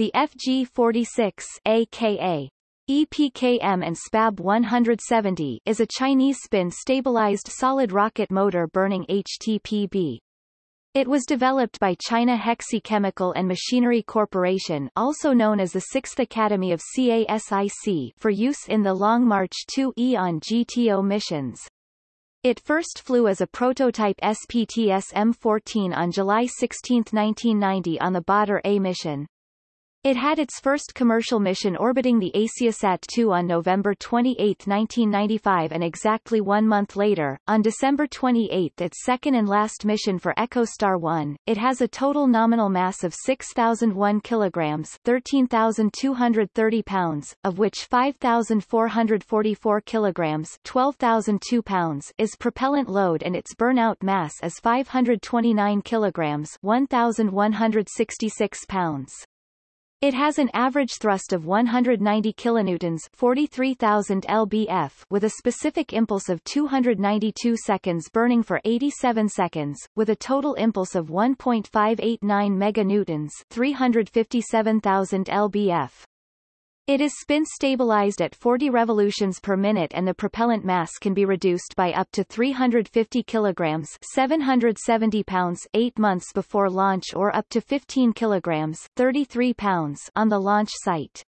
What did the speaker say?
The FG-46 aka EPKM and SPAB 170 is a Chinese spin-stabilized solid rocket motor burning HTPB. It was developed by China Hexi Chemical and Machinery Corporation also known as the Sixth Academy of CASIC for use in the Long March 2E on GTO missions. It first flew as a prototype SPTS M14 on July 16, 1990 on the Badr A mission. It had its first commercial mission orbiting the AsiaSat-2 on November 28, 1995 and exactly one month later, on December 28 its second and last mission for EchoStar 1. It has a total nominal mass of 6,001 kilograms 13,230 pounds, of which 5,444 kilograms 12,002 pounds is propellant load and its burnout mass is 529 kilograms 1,166 pounds. It has an average thrust of 190 kilonewtons 43,000 lbf with a specific impulse of 292 seconds burning for 87 seconds, with a total impulse of 1.589 meganewtons 357,000 lbf. It is spin stabilized at 40 revolutions per minute and the propellant mass can be reduced by up to 350 kilograms 770 pounds 8 months before launch or up to 15 kilograms 33 pounds on the launch site.